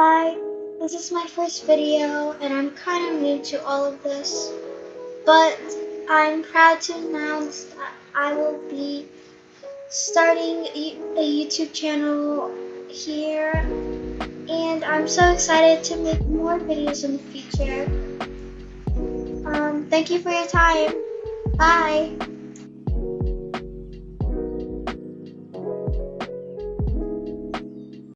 Hi, This is my first video and I'm kind of new to all of this, but I'm proud to announce that I will be starting a YouTube channel here and I'm so excited to make more videos in the future. Um, thank you for your time. Bye.